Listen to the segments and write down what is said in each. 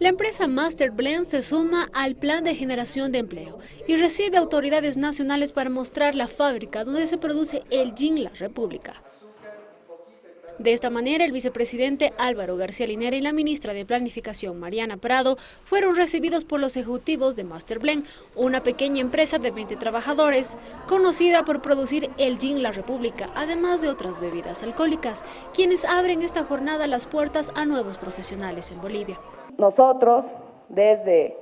La empresa Master Blend se suma al plan de generación de empleo y recibe autoridades nacionales para mostrar la fábrica donde se produce el gin La República. De esta manera, el vicepresidente Álvaro García Linera y la ministra de Planificación, Mariana Prado, fueron recibidos por los ejecutivos de Master Blend, una pequeña empresa de 20 trabajadores, conocida por producir el gin La República, además de otras bebidas alcohólicas, quienes abren esta jornada las puertas a nuevos profesionales en Bolivia. Nosotros, desde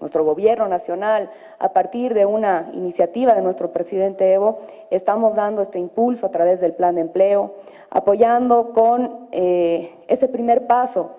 nuestro gobierno nacional, a partir de una iniciativa de nuestro presidente Evo, estamos dando este impulso a través del plan de empleo, apoyando con eh, ese primer paso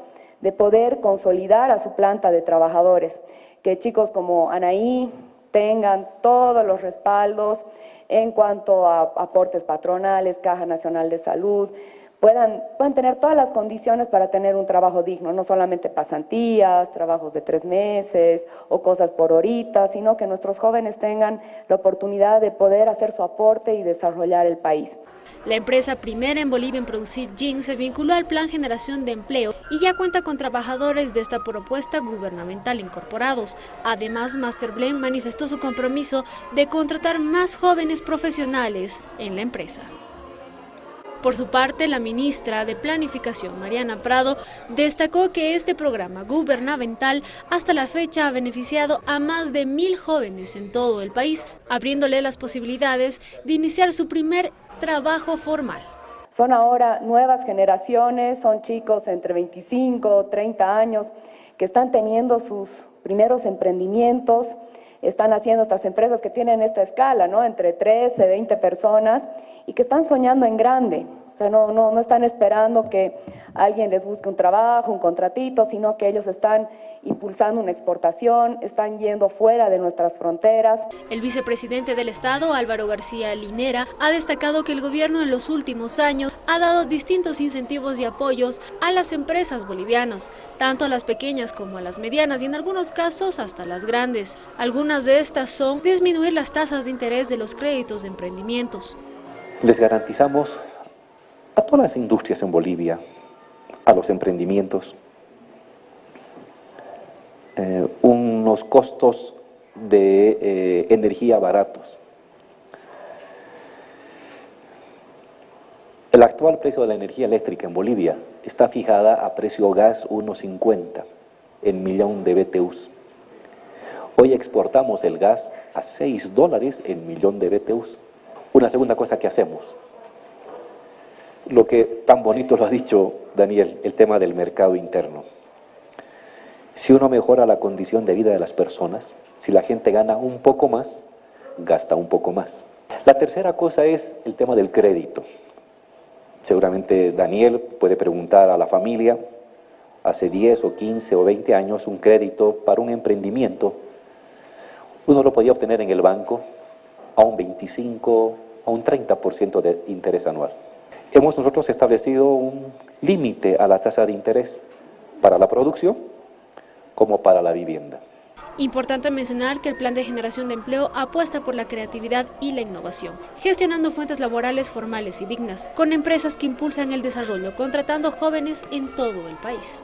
de poder consolidar a su planta de trabajadores, que chicos como Anaí tengan todos los respaldos en cuanto a aportes patronales, Caja Nacional de Salud, puedan, tener todas las condiciones para tener un trabajo digno, no solamente pasantías, trabajos de tres meses o cosas por horita, sino que nuestros jóvenes tengan la oportunidad de poder hacer su aporte y desarrollar el país. La empresa primera en Bolivia en producir gin se vinculó al Plan Generación de Empleo y ya cuenta con trabajadores de esta propuesta gubernamental incorporados. Además, Master Blend manifestó su compromiso de contratar más jóvenes profesionales en la empresa. Por su parte, la ministra de Planificación, Mariana Prado, destacó que este programa gubernamental hasta la fecha ha beneficiado a más de mil jóvenes en todo el país, abriéndole las posibilidades de iniciar su primer trabajo formal. Son ahora nuevas generaciones, son chicos entre 25 o 30 años que están teniendo sus primeros emprendimientos, están haciendo estas empresas que tienen esta escala, ¿no? entre 13, 20 personas, y que están soñando en grande. O sea, no, no, no están esperando que alguien les busque un trabajo, un contratito, sino que ellos están impulsando una exportación, están yendo fuera de nuestras fronteras. El vicepresidente del Estado, Álvaro García Linera, ha destacado que el gobierno en los últimos años ha dado distintos incentivos y apoyos a las empresas bolivianas, tanto a las pequeñas como a las medianas y en algunos casos hasta las grandes. Algunas de estas son disminuir las tasas de interés de los créditos de emprendimientos. Les garantizamos a todas las industrias en Bolivia, a los emprendimientos, eh, unos costos de eh, energía baratos. El actual precio de la energía eléctrica en Bolivia está fijada a precio gas 1.50 en millón de BTUs. Hoy exportamos el gas a 6 dólares en millón de BTUs. Una segunda cosa que hacemos, lo que tan bonito lo ha dicho Daniel, el tema del mercado interno. Si uno mejora la condición de vida de las personas, si la gente gana un poco más, gasta un poco más. La tercera cosa es el tema del crédito. Seguramente Daniel puede preguntar a la familia, hace 10 o 15 o 20 años, un crédito para un emprendimiento, uno lo podía obtener en el banco a un 25, a un 30% de interés anual. Hemos nosotros establecido un límite a la tasa de interés para la producción como para la vivienda. Importante mencionar que el Plan de Generación de Empleo apuesta por la creatividad y la innovación, gestionando fuentes laborales formales y dignas, con empresas que impulsan el desarrollo, contratando jóvenes en todo el país.